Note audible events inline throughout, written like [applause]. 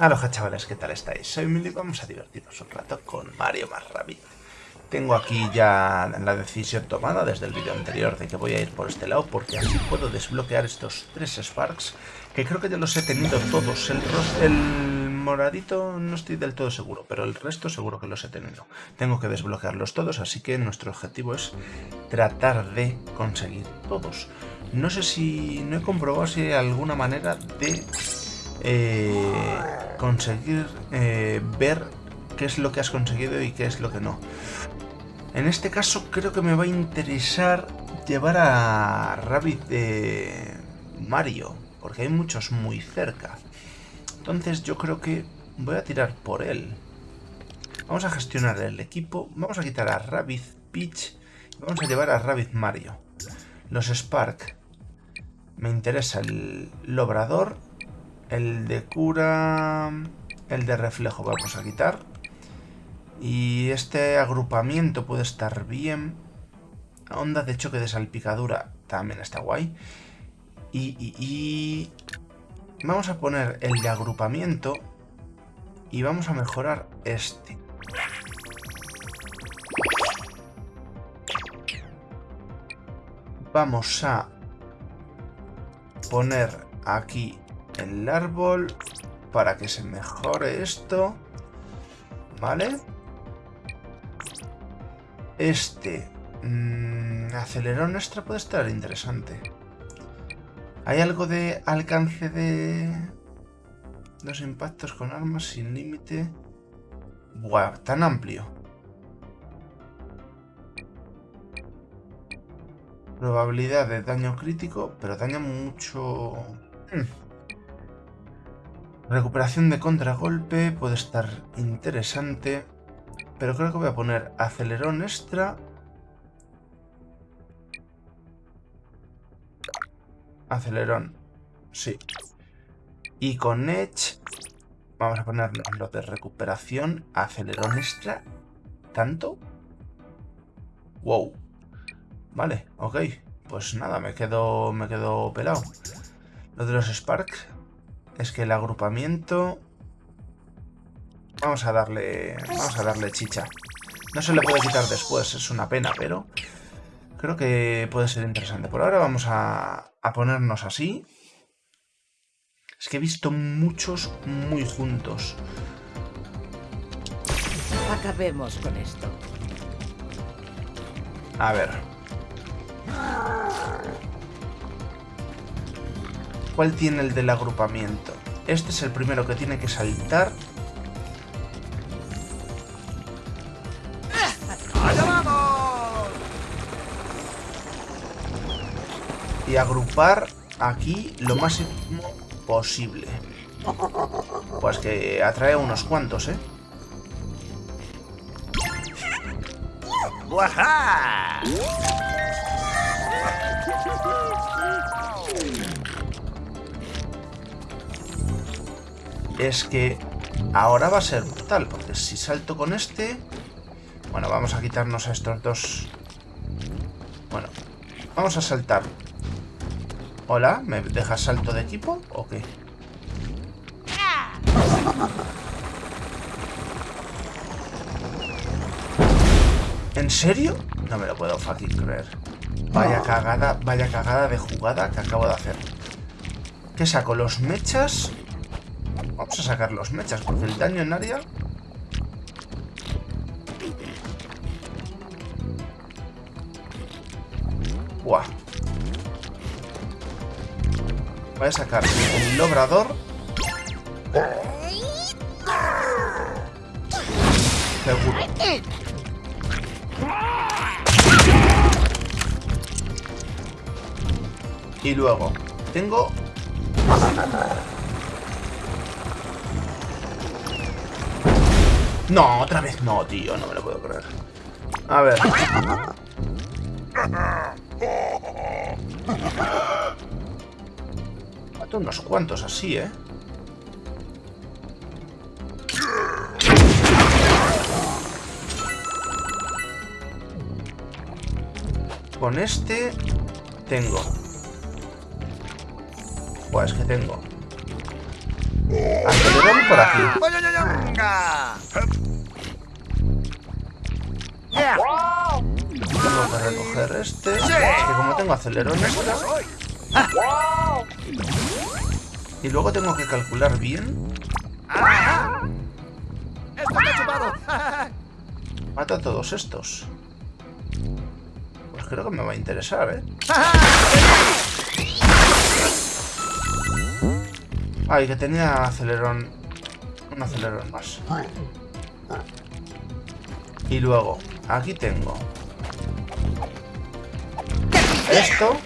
Aloha chavales, ¿qué tal estáis? Soy Mili y vamos a divertirnos un rato con Mario más Rabbit. Tengo aquí ya la decisión tomada desde el vídeo anterior de que voy a ir por este lado porque así puedo desbloquear estos tres Sparks que creo que ya los he tenido todos. El, el moradito no estoy del todo seguro, pero el resto seguro que los he tenido. Tengo que desbloquearlos todos, así que nuestro objetivo es tratar de conseguir todos. No sé si... no he comprobado si hay alguna manera de... Eh, conseguir eh, ver qué es lo que has conseguido y qué es lo que no. En este caso creo que me va a interesar llevar a Rabbit de Mario, porque hay muchos muy cerca. Entonces yo creo que voy a tirar por él. Vamos a gestionar el equipo, vamos a quitar a Rabbit Peach y vamos a llevar a Rabbit Mario. Los Spark. Me interesa el Lobrador el de cura... El de reflejo vamos a quitar. Y este agrupamiento puede estar bien. Onda de choque de salpicadura también está guay. Y, y, Vamos a poner el de agrupamiento. Y vamos a mejorar este. Vamos a poner aquí el árbol para que se mejore esto. ¿Vale? Este mmm, acelerón extra puede estar interesante. ¿Hay algo de alcance de los impactos con armas sin límite? Buah, tan amplio. Probabilidad de daño crítico, pero daña mucho... Hmm. Recuperación de contragolpe puede estar interesante. Pero creo que voy a poner acelerón extra. Acelerón. Sí. Y con Edge vamos a poner lo de recuperación. Acelerón extra. ¿Tanto? Wow. Vale, ok. Pues nada, me quedo, me quedo pelado. Lo de los Sparks es que el agrupamiento... Vamos a darle... Vamos a darle chicha. No se le puede quitar después, es una pena, pero... Creo que puede ser interesante. Por ahora vamos a, a ponernos así. Es que he visto muchos muy juntos. Acabemos con esto. A ver. ¿Cuál tiene el del agrupamiento? Este es el primero que tiene que saltar. Y agrupar aquí lo máximo posible. Pues que atrae unos cuantos, ¿eh? Es que ahora va a ser brutal, porque si salto con este... Bueno, vamos a quitarnos a estos dos... Bueno, vamos a saltar. Hola, ¿me dejas salto de equipo o qué? ¿En serio? No me lo puedo fácil creer. Vaya cagada, vaya cagada de jugada que acabo de hacer. ¿Qué saco? ¿Los mechas? Vamos a sacar los mechas, porque el daño en área... Buah. Voy a sacar el lobrador. Seguro. Y luego, tengo No, otra vez no, tío. No me lo puedo creer. A ver. Mato unos cuantos así, ¿eh? Con este tengo. Pues que tengo. por aquí. Tengo que recoger este. Es que como tengo acelerón extra... Y luego tengo que calcular bien. Mata a todos estos. Pues creo que me va a interesar, ¿eh? Ay, que tenía acelerón. Un acelerón más. Y luego, aquí tengo. Esto.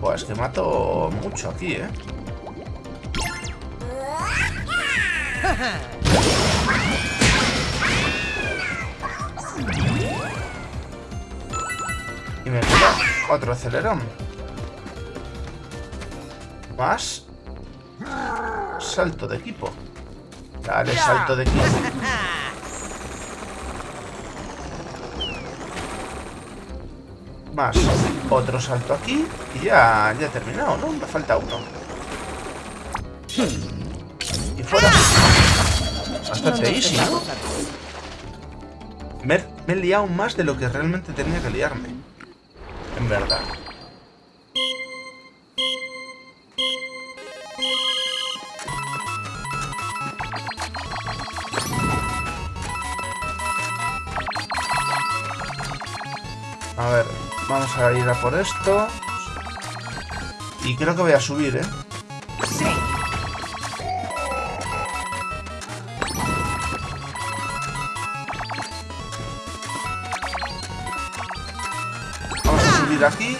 Pues que mato mucho aquí, ¿eh? Y me queda otro acelerón. Más. Salto de equipo. Dale, salto de equipo. [laughs] Más. Otro salto aquí. Y ya, ya he terminado, ¿no? Me falta uno. Y fuera. Bastante easy, ¿no? Me, me he liado más de lo que realmente tenía que liarme. En verdad. A ir a por esto. Y creo que voy a subir, ¿eh? Vamos a subir aquí.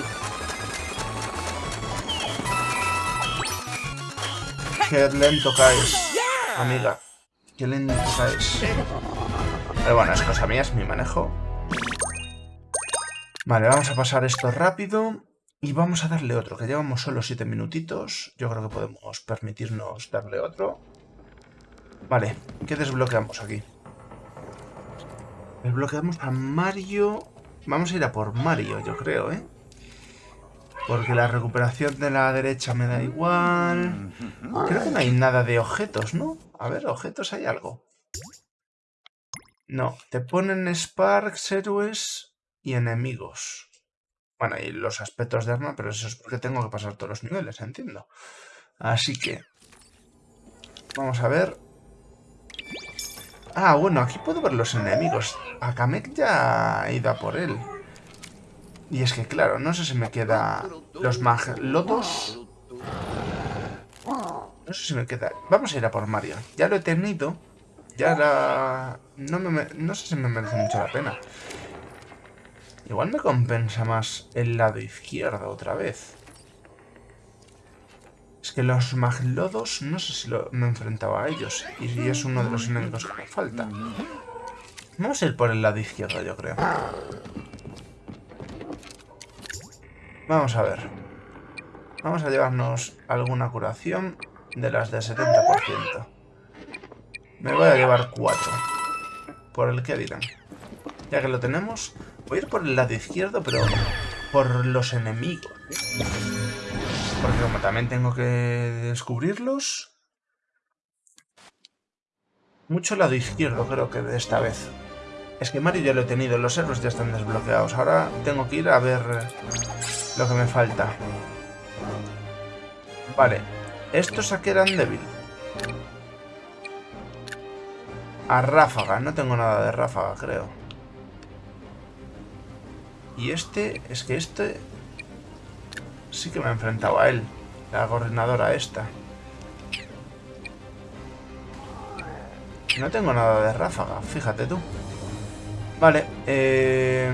Qué lento caes, amiga. Qué lento caes. Pero bueno, es cosa mía, es mi manejo. Vale, vamos a pasar esto rápido. Y vamos a darle otro, que llevamos solo 7 minutitos. Yo creo que podemos permitirnos darle otro. Vale, ¿qué desbloqueamos aquí? Desbloqueamos a Mario... Vamos a ir a por Mario, yo creo, ¿eh? Porque la recuperación de la derecha me da igual. Creo que no hay nada de objetos, ¿no? A ver, objetos hay algo. No, te ponen Sparks, héroes y enemigos. Bueno, y los aspectos de arma, pero eso es porque tengo que pasar todos los niveles, entiendo. Así que... Vamos a ver... Ah, bueno, aquí puedo ver los enemigos. A Kamek ya he ido a por él. Y es que, claro, no sé si me queda... Los maglotos... No sé si me queda... Vamos a ir a por Mario. Ya lo he tenido. Ya la... No, me... no sé si me merece mucho la pena. Igual me compensa más el lado izquierdo otra vez. Es que los maglodos, no sé si me he enfrentado a ellos. Y es uno de los enemigos que me falta. Vamos a ir por el lado izquierdo, yo creo. Vamos a ver. Vamos a llevarnos alguna curación de las de 70%. Me voy a llevar 4. Por el que dirán. Ya que lo tenemos, voy a ir por el lado izquierdo, pero por los enemigos. Porque como también tengo que descubrirlos... Mucho lado izquierdo creo que de esta vez. Es que Mario ya lo he tenido, los héroes ya están desbloqueados. Ahora tengo que ir a ver lo que me falta. Vale, estos aquí eran débil. A ráfaga, no tengo nada de ráfaga, creo. Y este, es que este... Sí que me he enfrentado a él. La gobernadora esta. No tengo nada de ráfaga, fíjate tú. Vale, eh...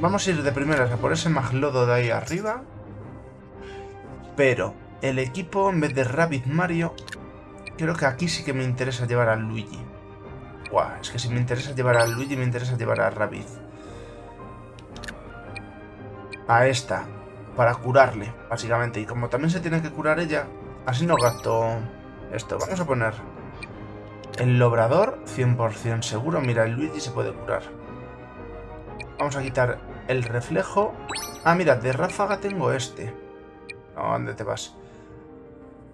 Vamos a ir de primeras a por ese maglodo de ahí arriba. Pero el equipo, en vez de Rabbit Mario, creo que aquí sí que me interesa llevar a Luigi. Buah, es que si me interesa llevar a Luigi, me interesa llevar a Rabbit. A esta, para curarle, básicamente. Y como también se tiene que curar ella, así no gasto esto. Vamos a poner el lobrador, 100% seguro. Mira, el Luigi se puede curar. Vamos a quitar el reflejo... Ah, mira, de ráfaga tengo este. ¿A dónde te vas?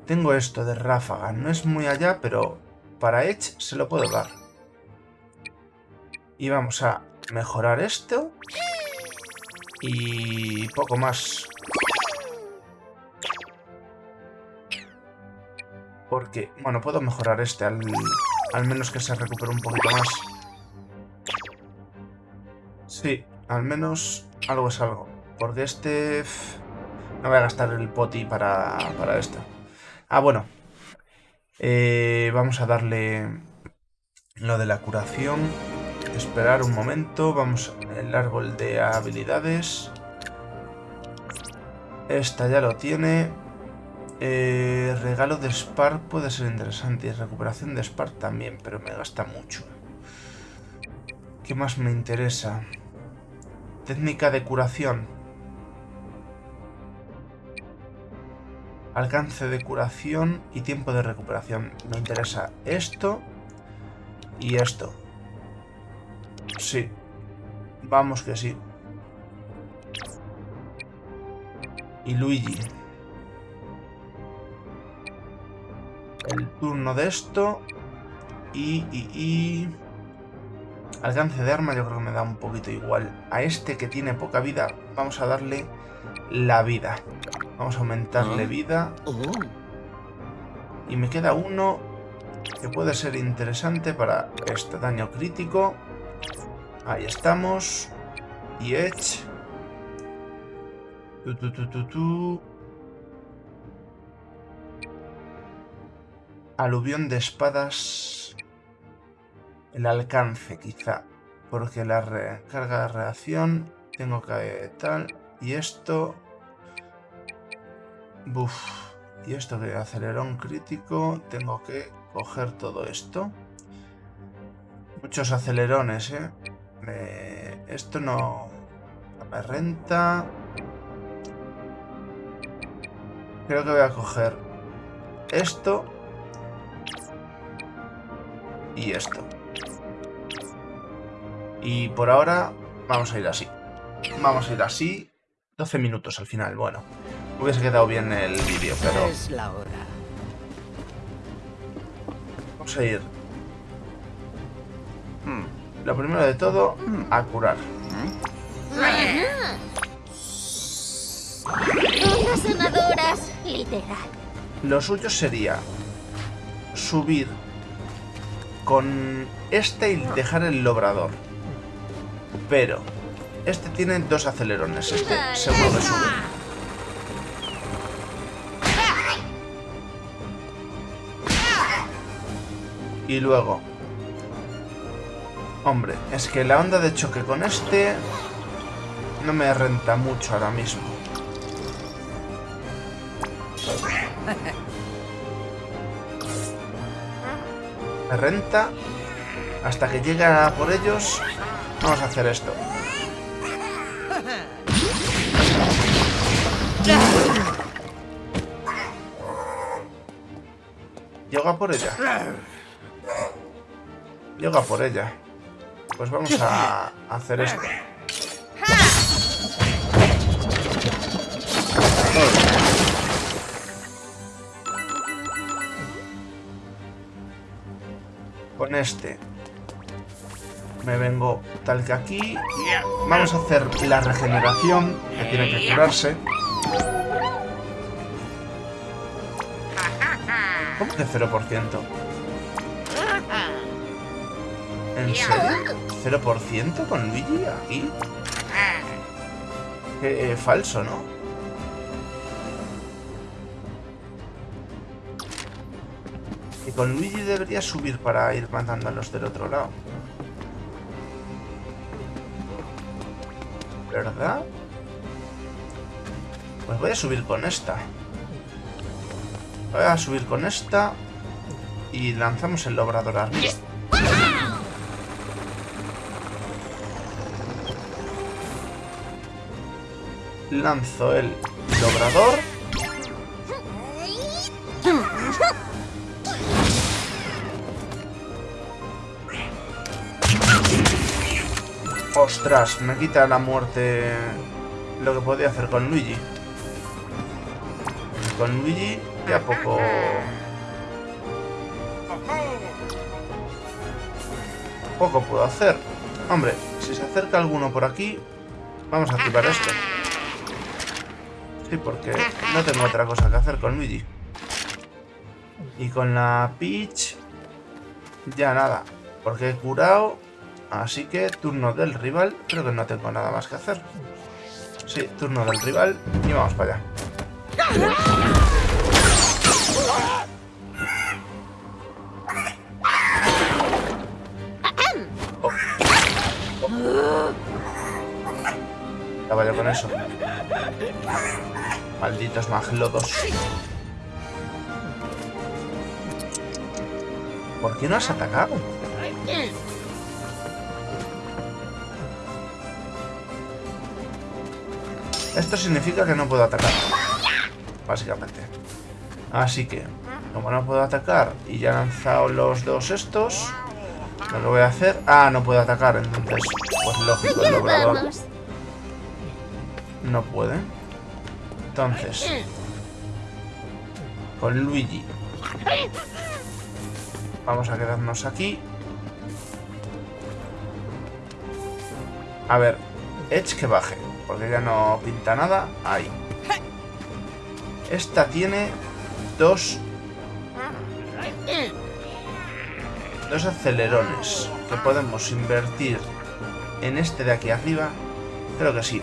Tengo esto de ráfaga. No es muy allá, pero para Edge se lo puedo dar. Y vamos a mejorar esto. Y poco más. Porque, bueno, puedo mejorar este al, al menos que se recupere un poquito más. Sí, al menos algo es algo. Porque este... No voy a gastar el poti para, para esto. Ah, bueno. Eh, vamos a darle lo de la curación. Esperar un momento. Vamos el árbol de habilidades. Esta ya lo tiene. Eh, regalo de Spark puede ser interesante. Y recuperación de Spark también, pero me gasta mucho. ¿Qué más me interesa? Técnica de curación. Alcance de curación y tiempo de recuperación. Me interesa esto y esto. Sí. Vamos que sí. Y Luigi. El turno de esto. Y, y, y... Alcance de arma yo creo que me da un poquito igual. A este que tiene poca vida vamos a darle la vida. Vamos a aumentarle vida. Y me queda uno que puede ser interesante para este daño crítico. Ahí estamos. Y Edge. Tu, tu, tu. Aluvión de espadas el alcance quizá, porque la recarga de reacción tengo que tal, y esto... Buf, y esto que acelerón crítico, tengo que coger todo esto. Muchos acelerones, ¿eh? Esto no, no me renta. Creo que voy a coger esto y esto. Y por ahora vamos a ir así. Vamos a ir así. 12 minutos al final, bueno. Hubiese quedado bien el vídeo, pero... Es la hora. Vamos a ir... Hmm, Lo primero de todo, a curar. Sanadoras, literal. Lo suyo sería subir con este y dejar el lobrador. Pero este tiene dos acelerones, este seguro que sube. Y luego... Hombre, es que la onda de choque con este no me renta mucho ahora mismo. Me renta hasta que llegue por ellos. Vamos a hacer esto. Llega por ella. Llega por ella. Pues vamos a hacer esto. Con este me vengo tal que aquí. Vamos a hacer la regeneración, que tiene que curarse. ¿Cómo que 0%? ¿En serio? ¿0% con Luigi aquí? Qué eh, falso, ¿no? Y con Luigi debería subir para ir matando a los del otro lado. ¿Verdad? Pues voy a subir con esta. Voy a subir con esta. Y lanzamos el logrador arriba. Lanzo el logrador. Ostras, me quita la muerte lo que podía hacer con Luigi. Con Luigi ya poco... Poco puedo hacer. Hombre, si se acerca alguno por aquí, vamos a activar esto. Porque no tengo otra cosa que hacer con Luigi. Y con la Peach... Ya nada. Porque he curado. Así que turno del rival. Creo que no tengo nada más que hacer. Sí, turno del rival. Y vamos para allá. Oh. Oh. Ya con eso. Malditos maglodos. ¿Por qué no has atacado? Esto significa que no puedo atacar. Básicamente. Así que, como no puedo atacar y ya he lanzado los dos estos, lo que voy a hacer... Ah, no puedo atacar, entonces, pues lógico, el doblador [laughs] no puede. Entonces, con Luigi Vamos a quedarnos aquí. A ver, Edge que baje, porque ya no pinta nada. Ahí. Esta tiene dos... Dos acelerones que podemos invertir en este de aquí arriba. Creo que sí.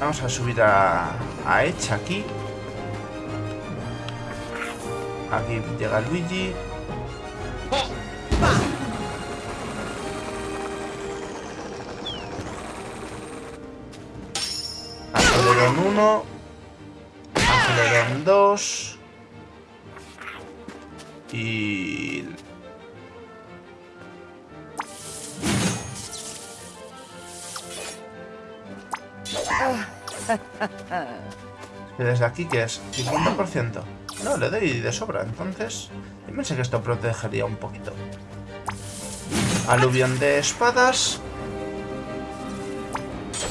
Vamos a subir a, a Edge aquí. Aquí llega Luigi. Acelerón 1. Acelerón 2. Y... [laughs] Desde aquí, que es? ¿50%? No, le doy de sobra, entonces... Yo pensé que esto protegería un poquito. Aluvión de espadas.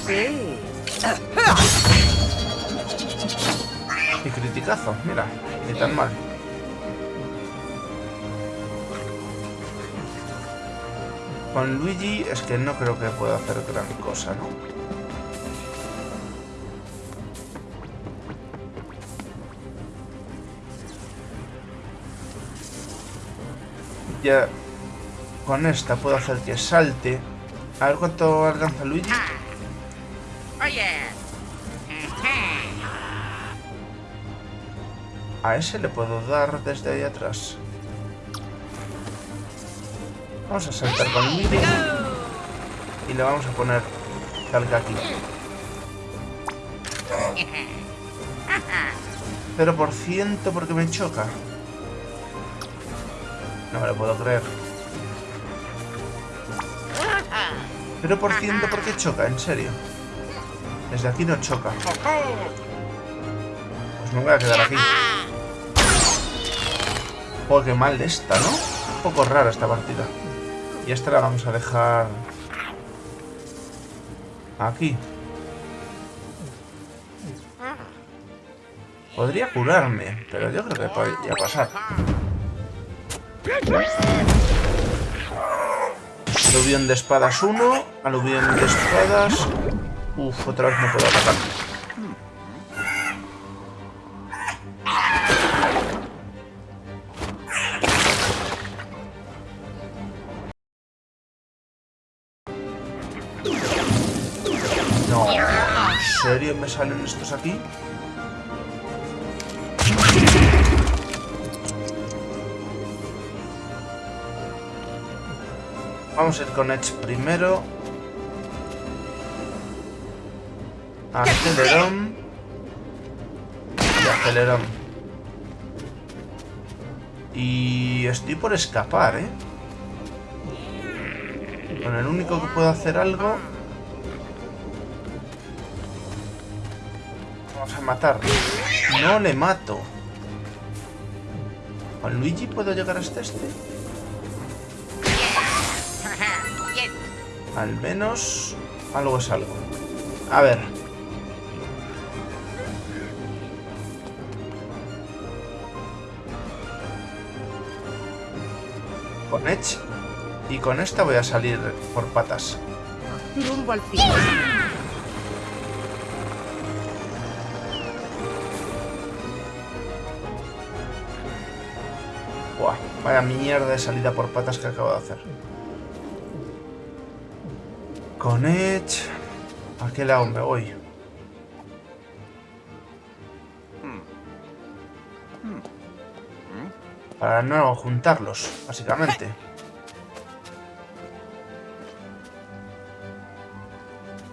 Sí. Y criticazo, mira, ni tan mal. Con Luigi es que no creo que pueda hacer gran cosa, ¿no? Ya con esta puedo hacer que salte. A ver cuánto alcanza Luigi. A ese le puedo dar desde ahí atrás. Vamos a saltar con Luigi. Y le vamos a poner salga aquí. [laughs] 0% porque me choca. No me lo puedo creer. 0% porque choca, en serio. Desde aquí no choca. Pues me voy a quedar aquí. Joder, qué mal esta, ¿no? Un poco rara esta partida. Y esta la vamos a dejar... Aquí. Podría curarme, pero yo creo que podría pasar. Aluvión de espadas 1. Aluvión de espadas. Uf, otra vez no puedo atacar. No, ¿en serio me salen estos aquí? Vamos a ir con Edge primero. Acelerón. Y acelerón. Y estoy por escapar, ¿eh? Con el único que puedo hacer algo... Vamos a matar. No le mato. ¿Con Luigi puedo llegar hasta este? Al menos Algo es algo. A ver. Con Edge. Y con esta voy a salir por patas. Rumbo al final. Buah, vaya mierda de salida por patas que acabo de hacer. Con Edge... ¿A qué lado me voy? Para no juntarlos, básicamente.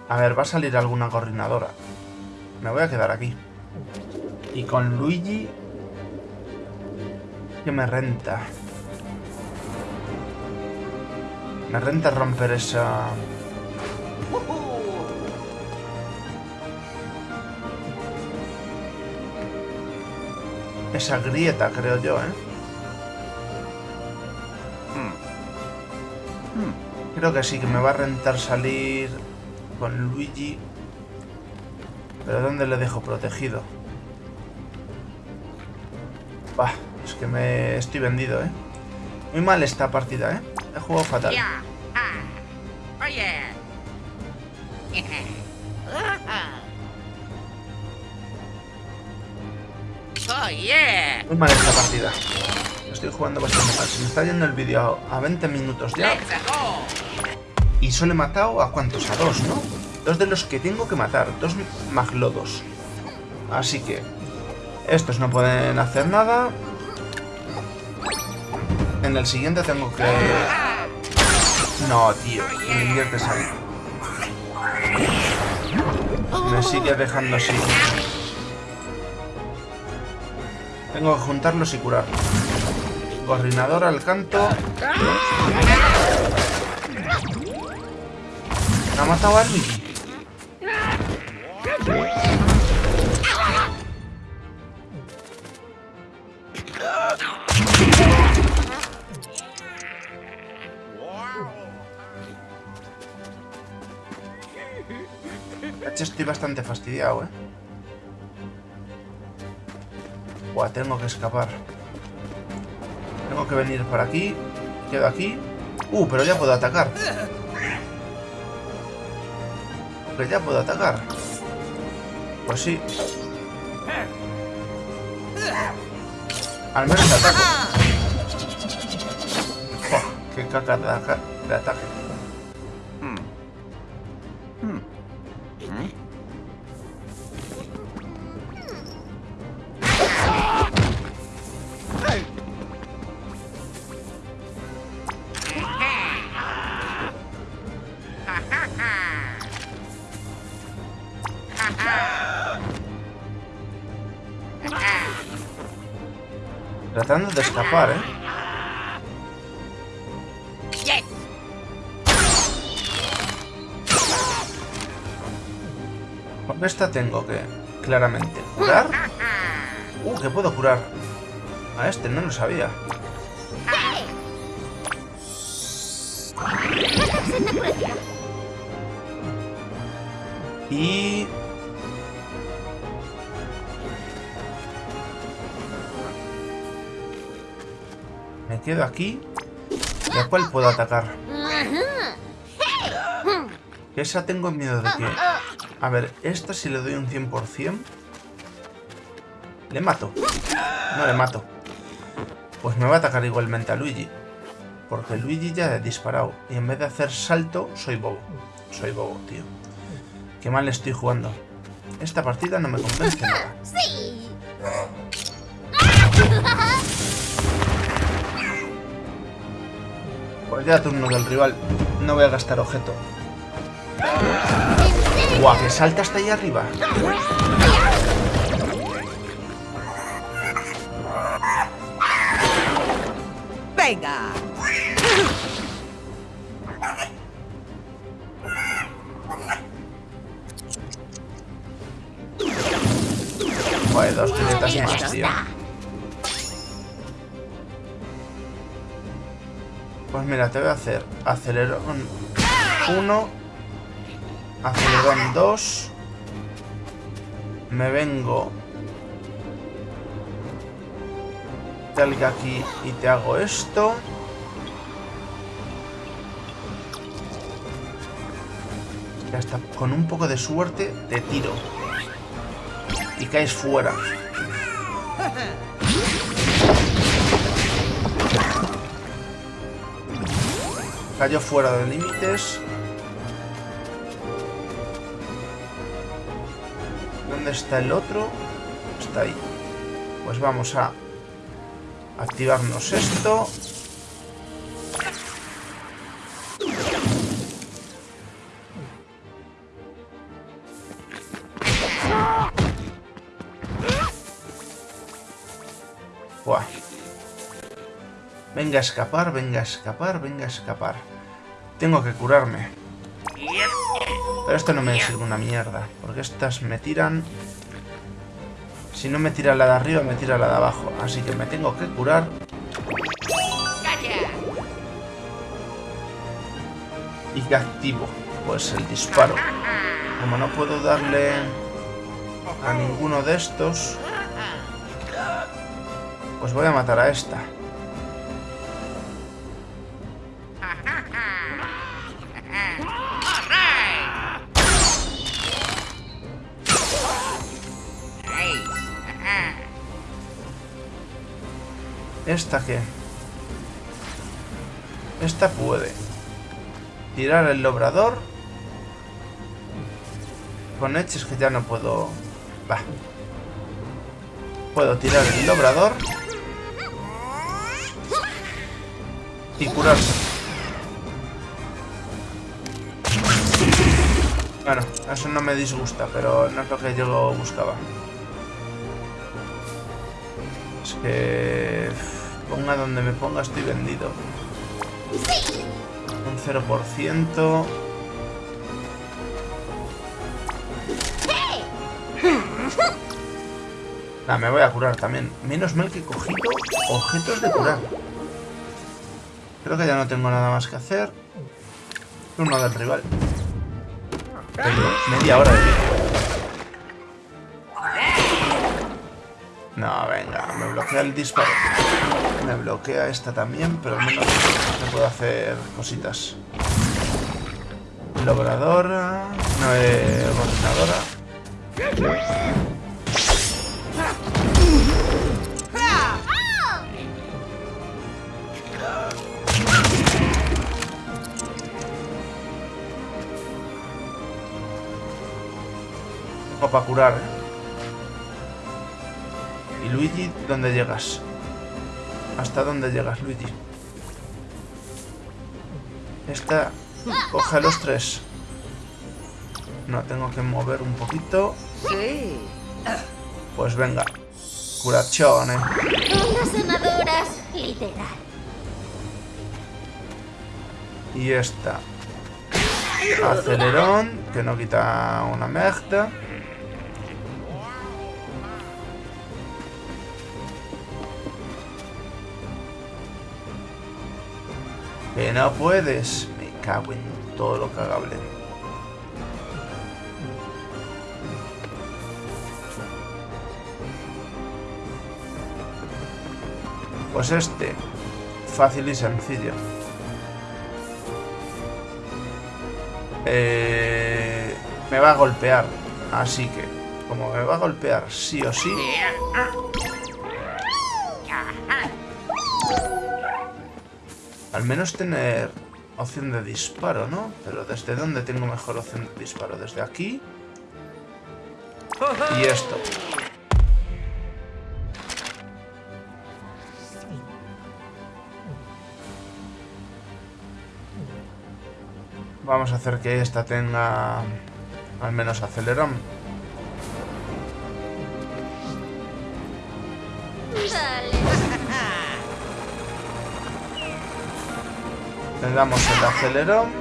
A ver, va a salir alguna coordinadora. Me voy a quedar aquí. Y con Luigi... Que me renta. Me renta romper esa... Esa grieta, creo yo, ¿eh? Creo que sí, que me va a rentar salir con Luigi. Pero ¿dónde le dejo protegido? Bah, es que me estoy vendido, ¿eh? Muy mal esta partida, ¿eh? He jugado fatal. Muy mal esta partida. Estoy jugando bastante mal. Se me está yendo el vídeo a 20 minutos ya. Y solo he matado a cuántos? A dos, ¿no? Dos de los que tengo que matar. Dos maglodos. Así que... Estos no pueden hacer nada. En el siguiente tengo que... No, tío. Me inviertes ahí. Me sigue dejando así. Tengo que juntarlos y curarlos. Coordinador al canto. ¿Me ha matado a estoy bastante fastidiado, ¿eh? Buah, tengo que escapar. Tengo que venir por aquí. Quedo aquí. Uh, pero ya puedo atacar. Que ya puedo atacar. Pues sí. Al menos ataco. Qué caca de, aca- de ataque. Escapar, ¿eh? Con esta tengo que, claramente, curar. Uh, que puedo curar. A este no lo sabía. Y... quedo aquí. ¿Y a cuál puedo atacar? Esa tengo miedo de que... A ver, esta si le doy un 100%... Le mato. No le mato. Pues me va a atacar igualmente a Luigi. Porque Luigi ya ha disparado. Y en vez de hacer salto, soy bobo. Soy bobo, tío. Qué mal estoy jugando. Esta partida no me convence nada. ¡Sí! Pues ya turno del rival. No voy a gastar objeto. Guau, que salta hasta ahí arriba. ¡Venga! Joder, dos piletas más, tío. Pues mira, te voy a hacer acelerón 1 Acelerón 2. Me vengo. Talga aquí y te hago esto. Ya está. Con un poco de suerte te tiro. Y caes fuera. [laughs] Cayó fuera de límites. ¿Dónde está el otro? Está ahí. Pues vamos a activarnos esto. Venga a escapar, venga a escapar, venga a escapar. Tengo que curarme. Pero esto no me sirve una mierda. Porque estas me tiran... Si no me tira la de arriba, me tira la de abajo. Así que me tengo que curar. ¿Y qué activo? Pues el disparo. Como no puedo darle a ninguno de estos... Pues voy a matar a esta. ¿Esta qué? Esta puede. Tirar el obrador. Con hechos que ya no puedo... Va. Puedo tirar el obrador. Y curarse. Bueno, eso no me disgusta, pero no es lo que yo buscaba. Es que... Ponga donde me ponga, estoy vendido. Un 0%. Nah, me voy a curar también. Menos mal que he cogido objetos de curar. Creo que ya no tengo nada más que hacer. Uno del rival. Tengo media hora de vídeo. No, venga, me bloquea el disparo. Me bloquea esta también, pero al menos me puedo hacer cositas. Logradora. No, eh. Tengo para curar, ¿eh? ¿Y Luigi dónde llegas? ¿Hasta dónde llegas, Luigi? Esta... Coge a los tres. No, tengo que mover un poquito. Sí. Pues venga. Sanadoras, literal. Y esta. Acelerón, que no quita una merda. Que no puedes. Me cago en todo lo cagable. Pues este. Fácil y sencillo. Eh, me va a golpear. Así que, como me va a golpear sí o sí, al menos tener opción de disparo, ¿no? Pero ¿desde dónde tengo mejor opción de disparo? ¿Desde aquí? Y esto. Vamos a hacer que esta tenga al menos acelerón. Le damos el acelerón.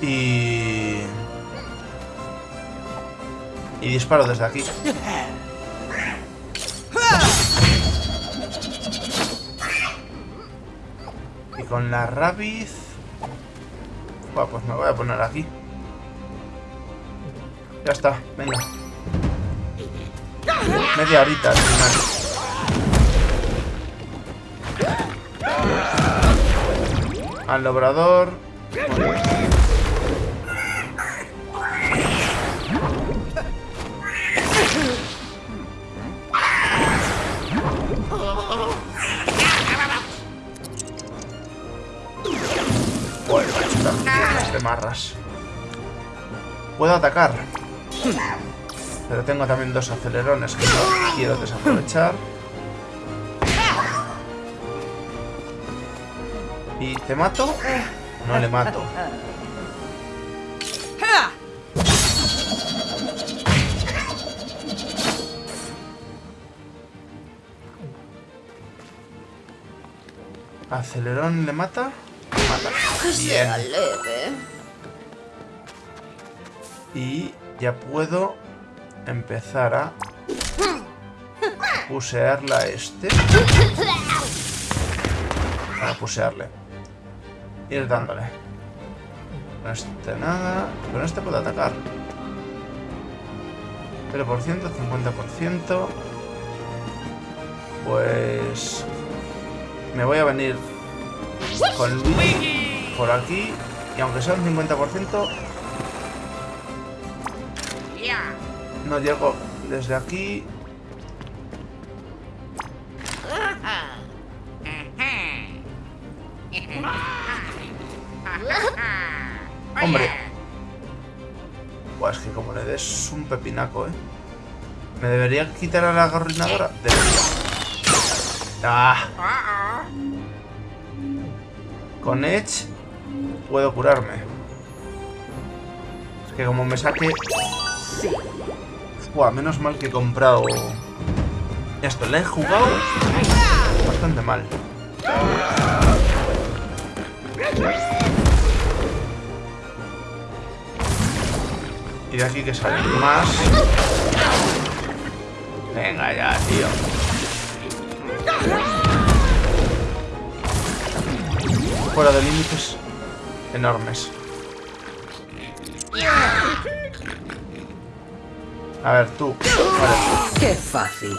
Y... Y disparo desde aquí. Y con la rabiz... Buah, pues me voy a poner aquí. Ya está, venga. Media horita al final. Al macho, las piernas de marras. Puedo atacar. Pero tengo también dos acelerones que no quiero desaprovechar. ¿Y te mato? No le mato. ¿Acelerón le mata? Mata. Bien. leve. Y ya puedo empezar a pusearla a este. Para pusearle. Ir dándole. Con este nada. Con este puedo atacar. Pero por ciento, 50%. Pues... Me voy a venir con Luigi por aquí. Y aunque sea un 50%, Ya. no llego desde aquí. Pepinaco, ¿eh? ¿Me debería quitar a la gorrinadora? Debería. ¡Ah! Con Edge puedo curarme. Es que como me saque... Buah, menos mal que he comprado... Esto, le he jugado bastante mal. Y de aquí que sale más. Venga ya, tío. Fuera de límites enormes. A ver, tú. ¡Qué fácil!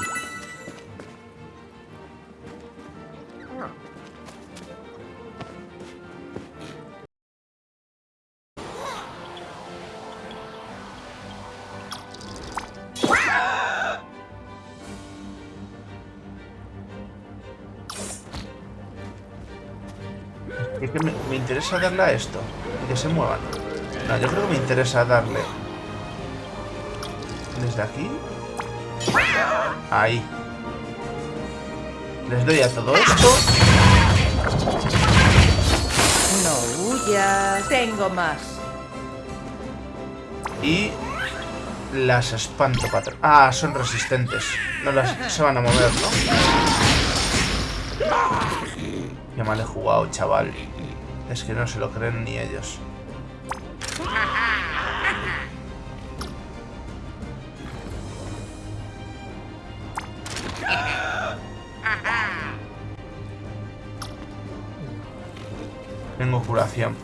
Interesa darle a esto. Y que se muevan. No, yo creo que me interesa darle. Desde aquí. Ahí. Les doy a todo esto. No huyas. Tengo más. Y las espanto, patrón. Ah, son resistentes. No las se van a mover, ¿no? Qué mal he jugado, chaval. Es que no se lo creen ni ellos. Tengo curación.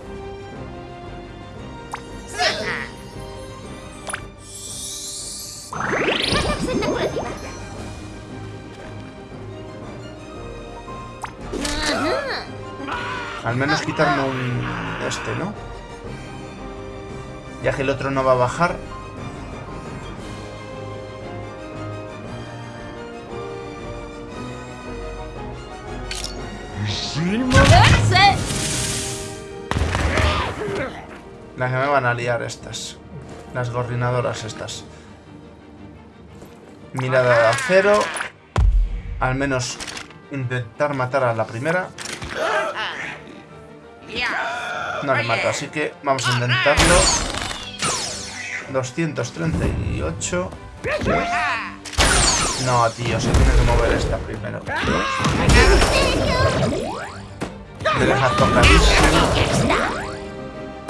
Menos quitarme un... Este, ¿no? Ya que el otro no va a bajar. ¡Sin moverse! Las que me van a liar estas. Las gorrinadoras estas. Mirada de acero. Al menos intentar matar a la primera. No le mato, así que vamos a intentarlo. 238. No, tío, se tiene que mover esta primero. Me deja tocadísimo.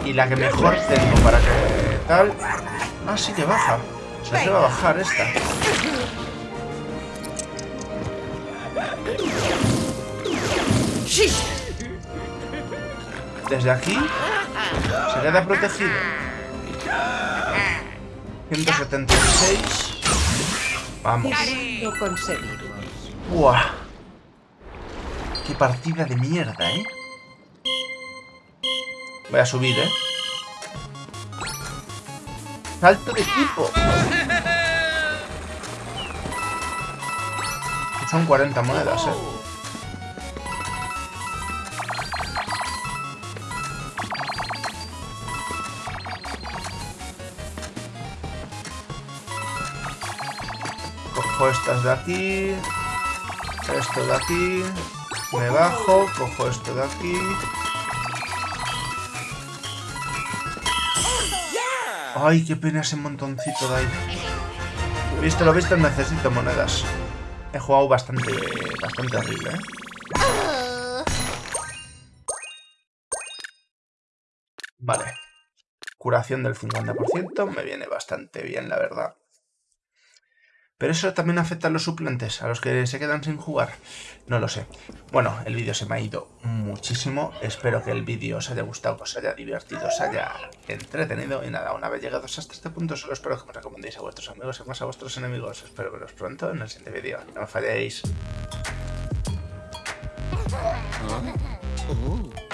Y la que mejor tengo para que tal... Ah, sí que baja. Se va a bajar esta. Desde aquí Se queda protegido. 176. Vamos. Lo conseguimos. Buah. Qué partida de mierda, ¿eh? Voy a subir, ¿eh? Salto de equipo. Son 40 monedas, ¿eh? Cojo estas de aquí. Esto de aquí. Me bajo. Cojo esto de aquí. Ay, qué pena ese montoncito de ahí. Visto lo visto, necesito monedas. He jugado bastante, bastante horrible, ¿eh? Vale. Curación del 50%. Me viene bastante bien, la verdad. Pero eso también afecta a los suplentes, a los que se quedan sin jugar. No lo sé. Bueno, el vídeo se me ha ido muchísimo. Espero que el vídeo os haya gustado, que os haya divertido, os haya entretenido. Y nada, una vez llegados hasta este punto, solo espero que me recomendéis a vuestros amigos y más a vuestros enemigos. Espero veros pronto en el siguiente vídeo. No me falléis. Uh.